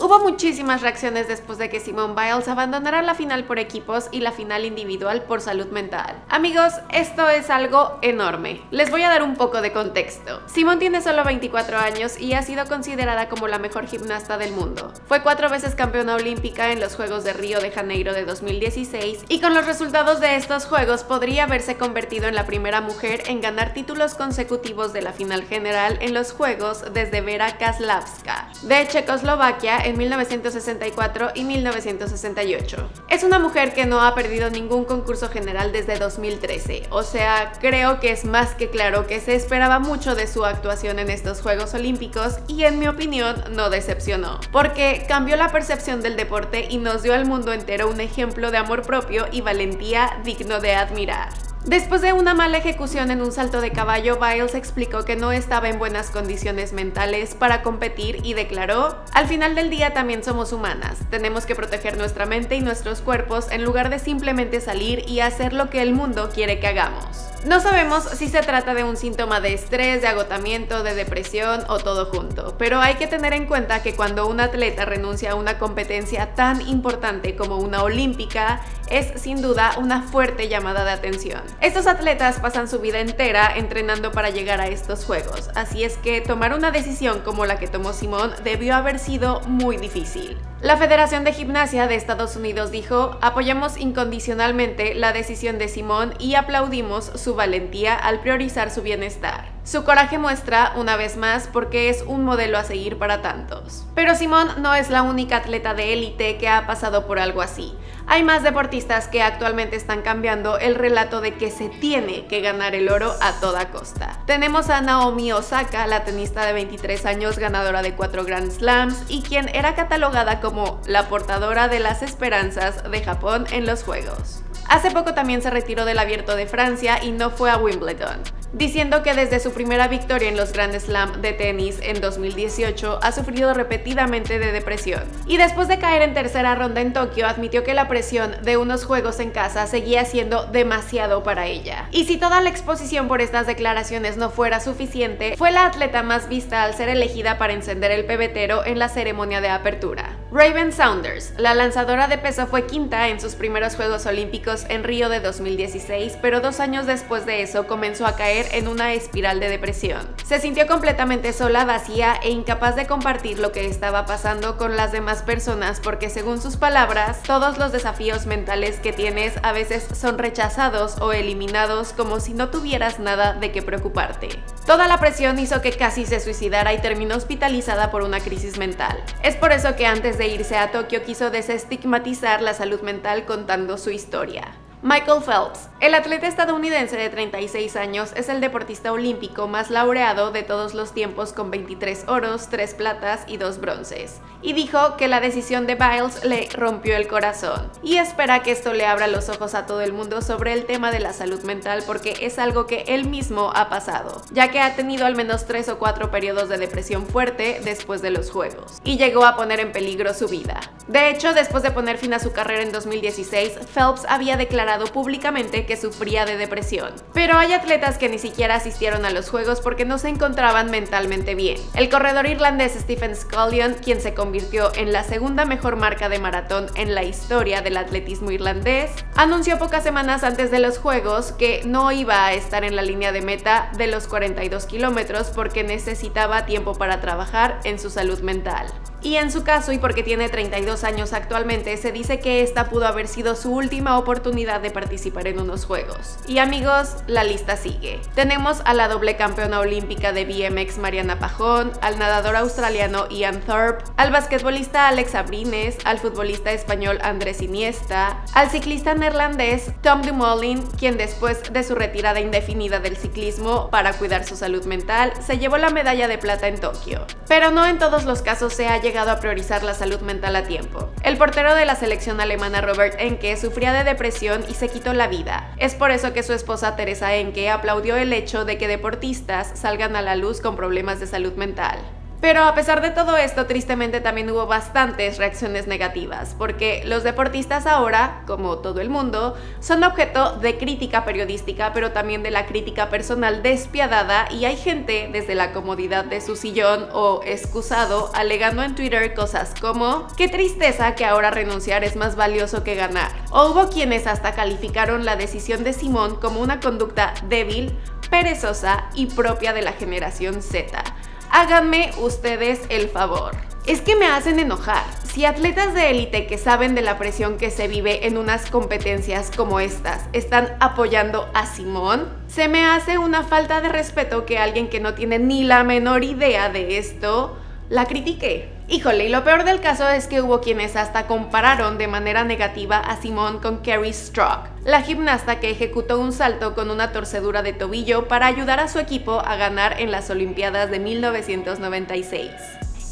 Hubo muchísimas reacciones después de que Simone Biles abandonara la final por equipos y la final individual por salud mental. Amigos, esto es algo enorme. Les voy a dar un poco de contexto. Simone tiene solo 24 años y ha sido considerada como la mejor gimnasta del mundo. Fue cuatro veces campeona olímpica en los Juegos de Río de Janeiro de 2016 y con los resultados de estos Juegos podría haberse convertido en la primera mujer en ganar títulos consecutivos de la final general en los Juegos desde Vera Kaslavska de Checoslovaquia en 1964 y 1968. Es una mujer que no ha perdido ningún concurso general desde 2013, o sea, creo que es más que claro que se esperaba mucho de su actuación en estos Juegos Olímpicos y en mi opinión no decepcionó, porque cambió la percepción del deporte y nos dio al mundo entero un ejemplo de amor propio y valentía digno de admirar. Después de una mala ejecución en un salto de caballo, Biles explicó que no estaba en buenas condiciones mentales para competir y declaró, al final del día también somos humanas, tenemos que proteger nuestra mente y nuestros cuerpos en lugar de simplemente salir y hacer lo que el mundo quiere que hagamos. No sabemos si se trata de un síntoma de estrés, de agotamiento, de depresión o todo junto, pero hay que tener en cuenta que cuando un atleta renuncia a una competencia tan importante como una olímpica, es sin duda una fuerte llamada de atención. Estos atletas pasan su vida entera entrenando para llegar a estos juegos, así es que tomar una decisión como la que tomó Simón debió haber sido muy difícil. La Federación de Gimnasia de Estados Unidos dijo, apoyamos incondicionalmente la decisión de Simón y aplaudimos su valentía al priorizar su bienestar. Su coraje muestra, una vez más, porque es un modelo a seguir para tantos. Pero Simón no es la única atleta de élite que ha pasado por algo así. Hay más deportistas que actualmente están cambiando el relato de que se tiene que ganar el oro a toda costa. Tenemos a Naomi Osaka, la tenista de 23 años, ganadora de 4 Grand Slams y quien era catalogada como la portadora de las esperanzas de Japón en los Juegos. Hace poco también se retiró del Abierto de Francia y no fue a Wimbledon diciendo que desde su primera victoria en los Grand Slam de tenis en 2018 ha sufrido repetidamente de depresión. Y después de caer en tercera ronda en Tokio, admitió que la presión de unos juegos en casa seguía siendo demasiado para ella. Y si toda la exposición por estas declaraciones no fuera suficiente, fue la atleta más vista al ser elegida para encender el pebetero en la ceremonia de apertura. Raven Saunders, la lanzadora de peso, fue quinta en sus primeros Juegos Olímpicos en Río de 2016, pero dos años después de eso comenzó a caer en una espiral de depresión. Se sintió completamente sola, vacía e incapaz de compartir lo que estaba pasando con las demás personas porque según sus palabras, todos los desafíos mentales que tienes a veces son rechazados o eliminados como si no tuvieras nada de qué preocuparte. Toda la presión hizo que casi se suicidara y terminó hospitalizada por una crisis mental. Es por eso que antes de irse a Tokio quiso desestigmatizar la salud mental contando su historia. Michael Phelps, el atleta estadounidense de 36 años, es el deportista olímpico más laureado de todos los tiempos con 23 oros, 3 platas y 2 bronces, y dijo que la decisión de Biles le rompió el corazón, y espera que esto le abra los ojos a todo el mundo sobre el tema de la salud mental porque es algo que él mismo ha pasado, ya que ha tenido al menos 3 o 4 periodos de depresión fuerte después de los Juegos, y llegó a poner en peligro su vida. De hecho, después de poner fin a su carrera en 2016, Phelps había declarado públicamente que sufría de depresión. Pero hay atletas que ni siquiera asistieron a los Juegos porque no se encontraban mentalmente bien. El corredor irlandés Stephen Scullion, quien se convirtió en la segunda mejor marca de maratón en la historia del atletismo irlandés, anunció pocas semanas antes de los Juegos que no iba a estar en la línea de meta de los 42 kilómetros porque necesitaba tiempo para trabajar en su salud mental. Y en su caso, y porque tiene 32 años actualmente, se dice que esta pudo haber sido su última oportunidad de participar en unos juegos. Y amigos, la lista sigue. Tenemos a la doble campeona olímpica de BMX Mariana Pajón, al nadador australiano Ian Thorpe, al basquetbolista Alex Abrines, al futbolista español Andrés Iniesta, al ciclista neerlandés Tom Dumoulin, quien después de su retirada indefinida del ciclismo para cuidar su salud mental, se llevó la medalla de plata en Tokio. Pero no en todos los casos se haya llegado a priorizar la salud mental a tiempo. El portero de la selección alemana Robert Enke sufría de depresión y se quitó la vida. Es por eso que su esposa Teresa Enke aplaudió el hecho de que deportistas salgan a la luz con problemas de salud mental. Pero a pesar de todo esto, tristemente también hubo bastantes reacciones negativas, porque los deportistas ahora, como todo el mundo, son objeto de crítica periodística, pero también de la crítica personal despiadada y hay gente desde la comodidad de su sillón o excusado alegando en Twitter cosas como qué tristeza que ahora renunciar es más valioso que ganar. O hubo quienes hasta calificaron la decisión de Simón como una conducta débil, perezosa y propia de la generación Z. Háganme ustedes el favor. Es que me hacen enojar. Si atletas de élite que saben de la presión que se vive en unas competencias como estas están apoyando a Simón, se me hace una falta de respeto que alguien que no tiene ni la menor idea de esto la critique. Híjole, y lo peor del caso es que hubo quienes hasta compararon de manera negativa a Simone con Carrie Strock, la gimnasta que ejecutó un salto con una torcedura de tobillo para ayudar a su equipo a ganar en las Olimpiadas de 1996.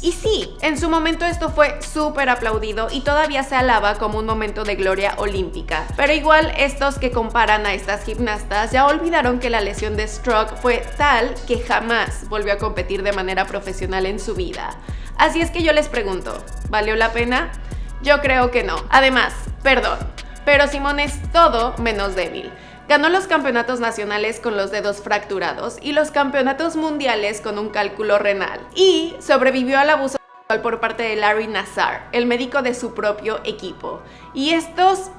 Y sí, en su momento esto fue súper aplaudido y todavía se alaba como un momento de gloria olímpica. Pero igual estos que comparan a estas gimnastas ya olvidaron que la lesión de Stroke fue tal que jamás volvió a competir de manera profesional en su vida. Así es que yo les pregunto, ¿valió la pena? Yo creo que no. Además, perdón, pero Simón es todo menos débil. Ganó los campeonatos nacionales con los dedos fracturados y los campeonatos mundiales con un cálculo renal. Y sobrevivió al abuso sexual por parte de Larry Nassar, el médico de su propio equipo. Y estos...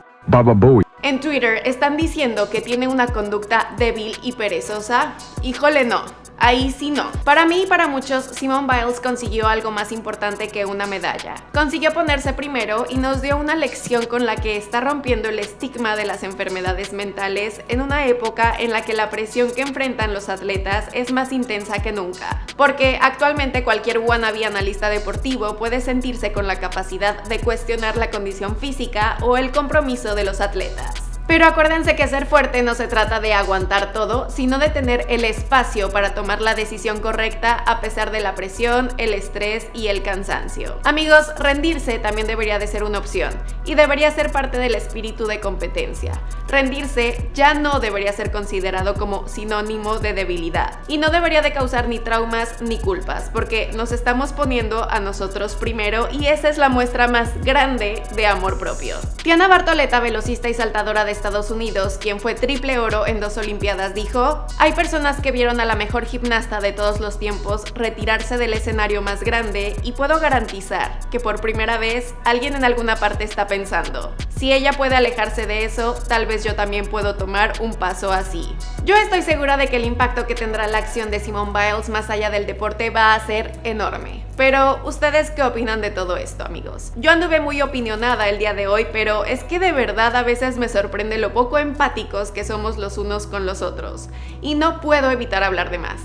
En Twitter están diciendo que tiene una conducta débil y perezosa. Híjole no, Ahí sí no. Para mí y para muchos, Simone Biles consiguió algo más importante que una medalla. Consiguió ponerse primero y nos dio una lección con la que está rompiendo el estigma de las enfermedades mentales en una época en la que la presión que enfrentan los atletas es más intensa que nunca. Porque actualmente cualquier wannabe analista deportivo puede sentirse con la capacidad de cuestionar la condición física o el compromiso de los atletas. Pero acuérdense que ser fuerte no se trata de aguantar todo, sino de tener el espacio para tomar la decisión correcta a pesar de la presión, el estrés y el cansancio. Amigos, rendirse también debería de ser una opción y debería ser parte del espíritu de competencia. Rendirse ya no debería ser considerado como sinónimo de debilidad y no debería de causar ni traumas ni culpas porque nos estamos poniendo a nosotros primero y esa es la muestra más grande de amor propio. Tiana Bartoleta, velocista y saltadora de Estados Unidos, quien fue triple oro en dos Olimpiadas, dijo, hay personas que vieron a la mejor gimnasta de todos los tiempos retirarse del escenario más grande y puedo garantizar que por primera vez alguien en alguna parte está pensando, si ella puede alejarse de eso, tal vez yo también puedo tomar un paso así. Yo estoy segura de que el impacto que tendrá la acción de Simone Biles más allá del deporte va a ser enorme. Pero, ¿ustedes qué opinan de todo esto, amigos? Yo anduve muy opinionada el día de hoy, pero es que de verdad a veces me sorprende lo poco empáticos que somos los unos con los otros. Y no puedo evitar hablar de más.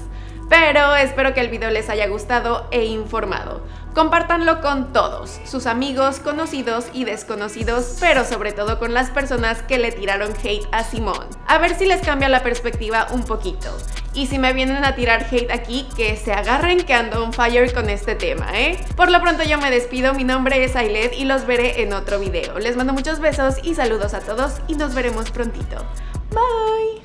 Pero espero que el video les haya gustado e informado. Compártanlo con todos, sus amigos, conocidos y desconocidos, pero sobre todo con las personas que le tiraron hate a Simón. A ver si les cambia la perspectiva un poquito. Y si me vienen a tirar hate aquí, que se agarren que ando on fire con este tema, ¿eh? Por lo pronto yo me despido, mi nombre es Ailet y los veré en otro video. Les mando muchos besos y saludos a todos y nos veremos prontito. Bye!